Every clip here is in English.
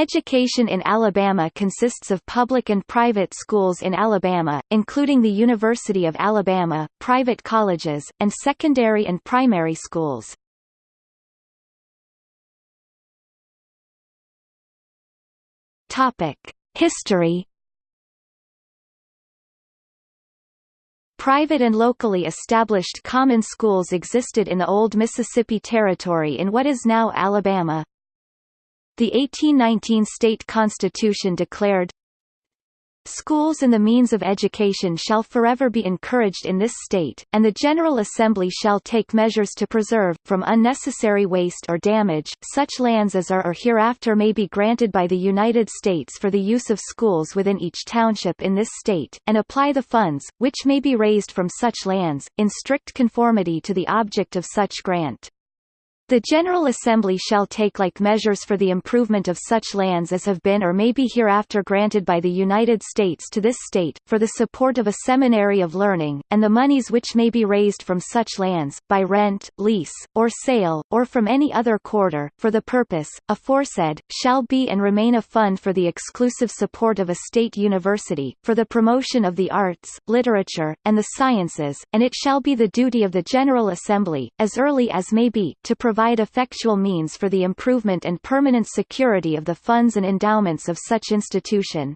Education in Alabama consists of public and private schools in Alabama, including the University of Alabama, private colleges, and secondary and primary schools. History Private and locally established common schools existed in the old Mississippi Territory in what is now Alabama. The 1819 state constitution declared, Schools and the means of education shall forever be encouraged in this state, and the General Assembly shall take measures to preserve, from unnecessary waste or damage, such lands as are or hereafter may be granted by the United States for the use of schools within each township in this state, and apply the funds, which may be raised from such lands, in strict conformity to the object of such grant. The General Assembly shall take like measures for the improvement of such lands as have been or may be hereafter granted by the United States to this state, for the support of a seminary of learning, and the monies which may be raised from such lands, by rent, lease, or sale, or from any other quarter, for the purpose, aforesaid, shall be and remain a fund for the exclusive support of a state university, for the promotion of the arts, literature, and the sciences, and it shall be the duty of the General Assembly, as early as may be, to provide provide effectual means for the improvement and permanent security of the funds and endowments of such institution.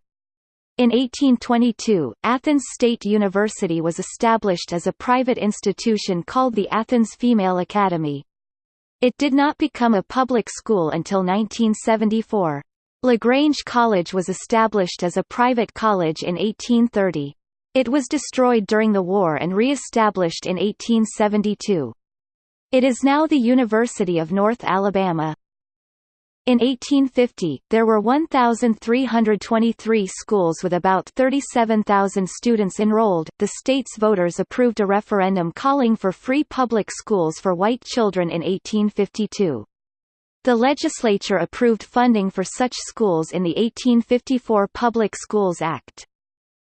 In 1822, Athens State University was established as a private institution called the Athens Female Academy. It did not become a public school until 1974. LaGrange College was established as a private college in 1830. It was destroyed during the war and re-established in 1872. It is now the University of North Alabama. In 1850, there were 1,323 schools with about 37,000 students enrolled. The state's voters approved a referendum calling for free public schools for white children in 1852. The legislature approved funding for such schools in the 1854 Public Schools Act.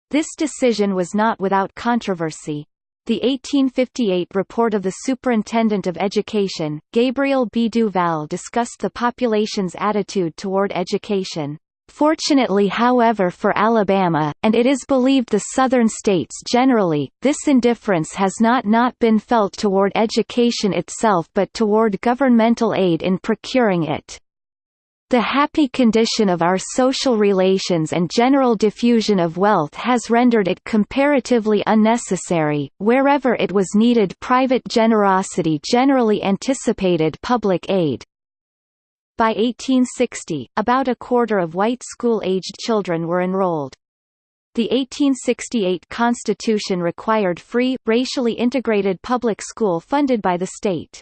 This decision was not without controversy. The 1858 report of the Superintendent of Education, Gabriel B. Duval discussed the population's attitude toward education. Fortunately however for Alabama, and it is believed the southern states generally, this indifference has not not been felt toward education itself but toward governmental aid in procuring it. The happy condition of our social relations and general diffusion of wealth has rendered it comparatively unnecessary, wherever it was needed private generosity generally anticipated public aid. By 1860, about a quarter of white school-aged children were enrolled. The 1868 Constitution required free, racially integrated public school funded by the state.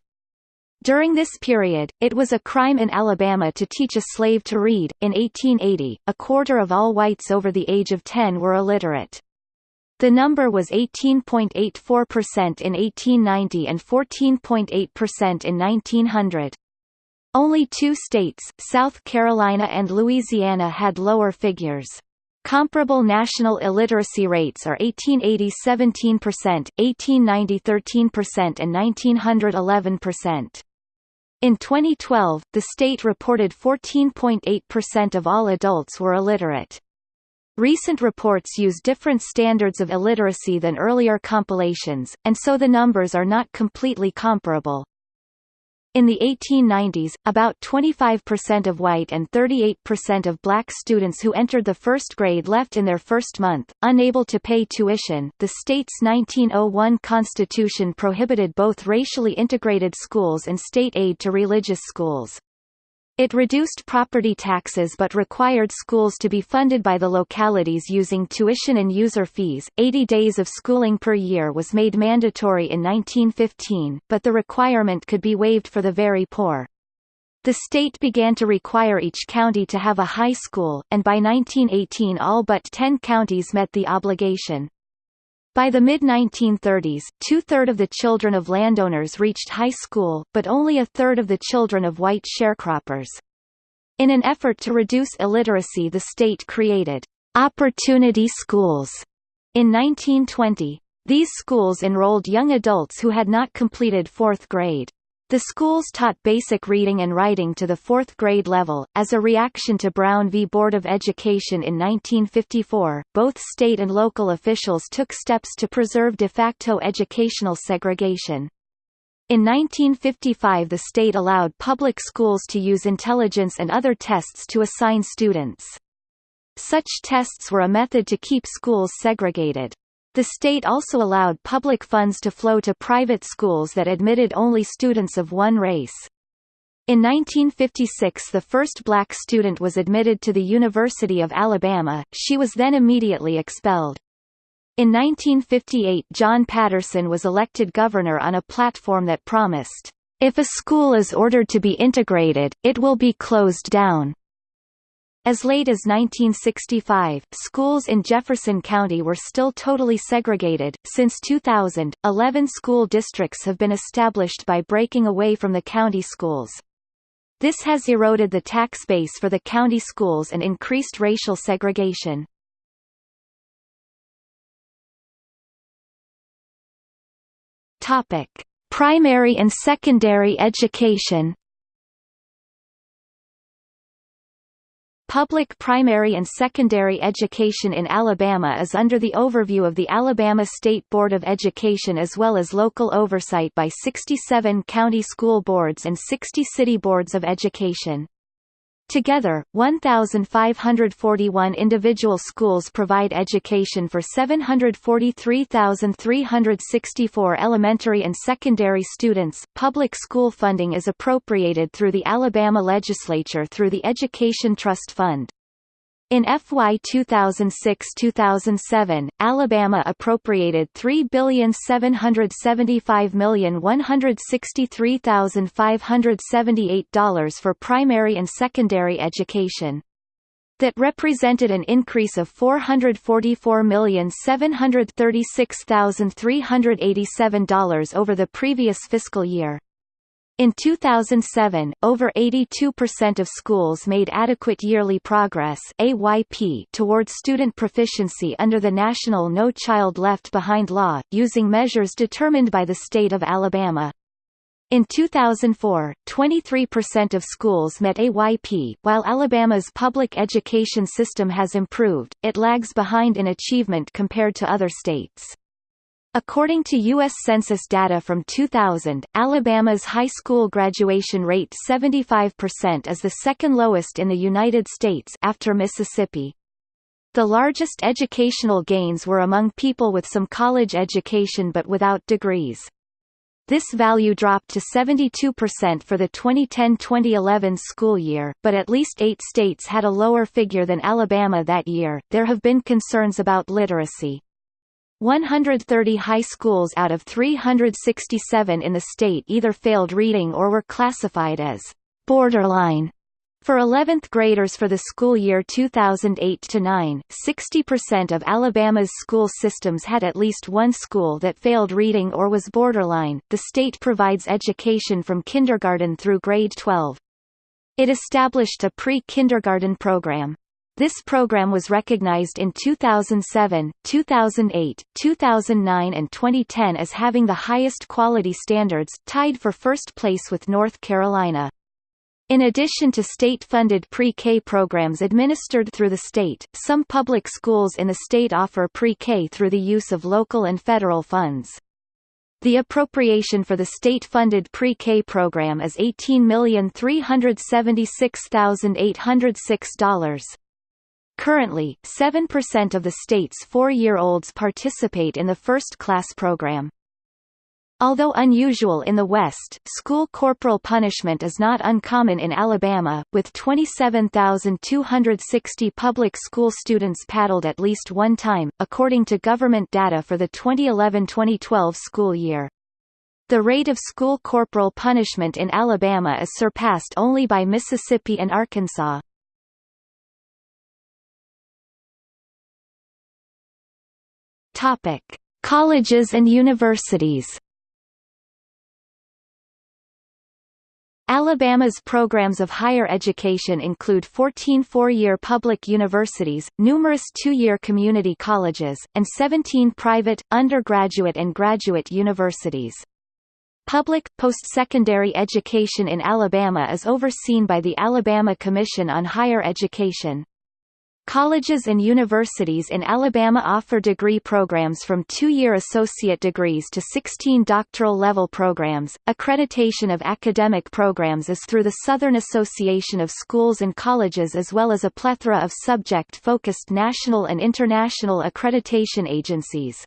During this period, it was a crime in Alabama to teach a slave to read. In 1880, a quarter of all whites over the age of 10 were illiterate. The number was 18.84% in 1890 and 14.8% in 1900. Only two states, South Carolina and Louisiana had lower figures. Comparable national illiteracy rates are 1880 17%, 1890 13% and 1900 11%. In 2012, the state reported 14.8% of all adults were illiterate. Recent reports use different standards of illiteracy than earlier compilations, and so the numbers are not completely comparable. In the 1890s, about 25% of white and 38% of black students who entered the first grade left in their first month, unable to pay tuition. The state's 1901 constitution prohibited both racially integrated schools and state aid to religious schools. It reduced property taxes but required schools to be funded by the localities using tuition and user fees. 80 days of schooling per year was made mandatory in 1915, but the requirement could be waived for the very poor. The state began to require each county to have a high school, and by 1918 all but 10 counties met the obligation. By the mid-1930s, two-thirds of the children of landowners reached high school, but only a third of the children of white sharecroppers. In an effort to reduce illiteracy the state created «opportunity schools» in 1920. These schools enrolled young adults who had not completed fourth grade. The schools taught basic reading and writing to the fourth grade level. As a reaction to Brown v. Board of Education in 1954, both state and local officials took steps to preserve de facto educational segregation. In 1955 the state allowed public schools to use intelligence and other tests to assign students. Such tests were a method to keep schools segregated. The state also allowed public funds to flow to private schools that admitted only students of one race. In 1956 the first black student was admitted to the University of Alabama, she was then immediately expelled. In 1958 John Patterson was elected governor on a platform that promised, "...if a school is ordered to be integrated, it will be closed down." As late as 1965, schools in Jefferson County were still totally segregated. Since 2000, 11 school districts have been established by breaking away from the county schools. This has eroded the tax base for the county schools and increased racial segregation. Topic: Primary and secondary education. Public primary and secondary education in Alabama is under the overview of the Alabama State Board of Education as well as local oversight by 67 county school boards and 60 city boards of education. Together, 1,541 individual schools provide education for 743,364 elementary and secondary students. Public school funding is appropriated through the Alabama legislature through the Education Trust Fund. In FY 2006-2007, Alabama appropriated $3,775,163,578 for primary and secondary education. That represented an increase of $444,736,387 over the previous fiscal year. In 2007, over 82% of schools made adequate yearly progress AYP toward student proficiency under the national No Child Left Behind law, using measures determined by the state of Alabama. In 2004, 23% of schools met AYP. While Alabama's public education system has improved, it lags behind in achievement compared to other states. According to U.S. Census data from 2000, Alabama's high school graduation rate 75% is the second lowest in the United States after Mississippi. The largest educational gains were among people with some college education but without degrees. This value dropped to 72% for the 2010-2011 school year, but at least eight states had a lower figure than Alabama that year. There have been concerns about literacy. 130 high schools out of 367 in the state either failed reading or were classified as borderline. For 11th graders for the school year 2008-9, 60% of Alabama's school systems had at least one school that failed reading or was borderline. The state provides education from kindergarten through grade 12. It established a pre-kindergarten program. This program was recognized in 2007, 2008, 2009 and 2010 as having the highest quality standards, tied for first place with North Carolina. In addition to state-funded pre-K programs administered through the state, some public schools in the state offer pre-K through the use of local and federal funds. The appropriation for the state-funded pre-K program is $18,376,806. Currently, 7% of the state's four-year-olds participate in the first-class program. Although unusual in the West, school corporal punishment is not uncommon in Alabama, with 27,260 public school students paddled at least one time, according to government data for the 2011-2012 school year. The rate of school corporal punishment in Alabama is surpassed only by Mississippi and Arkansas. Topic: Colleges and universities. Alabama's programs of higher education include 14 four-year public universities, numerous two-year community colleges, and 17 private, undergraduate and graduate universities. Public, post-secondary education in Alabama is overseen by the Alabama Commission on Higher Education. Colleges and universities in Alabama offer degree programs from two-year associate degrees to 16 doctoral-level programs. Accreditation of academic programs is through the Southern Association of Schools and Colleges as well as a plethora of subject-focused national and international accreditation agencies.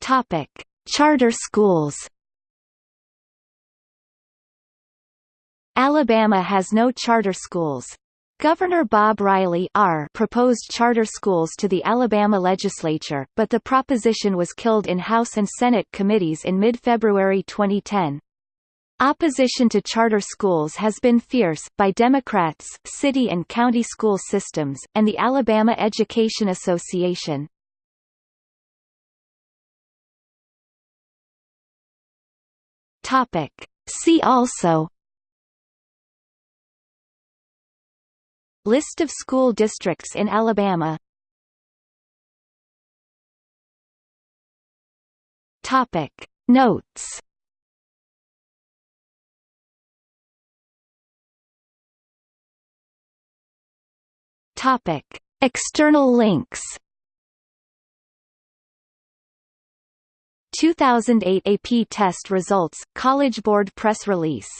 Topic: Charter schools. Alabama has no charter schools. Governor Bob Riley R. proposed charter schools to the Alabama legislature, but the proposition was killed in House and Senate committees in mid-February 2010. Opposition to charter schools has been fierce, by Democrats, city and county school systems, and the Alabama Education Association. See also List of school districts in Alabama Topic. Notes Topic. External links 2008 AP test results, College Board press release